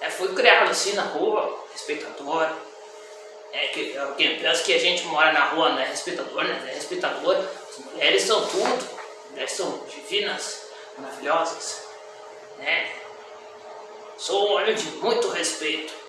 É, fui criado assim na rua, respeitador. É, que, é quem pensa que a gente mora na rua não é respeitador, né? É respeitador. As mulheres são tudo. As mulheres são divinas, maravilhosas. Né? Sou um homem de muito respeito.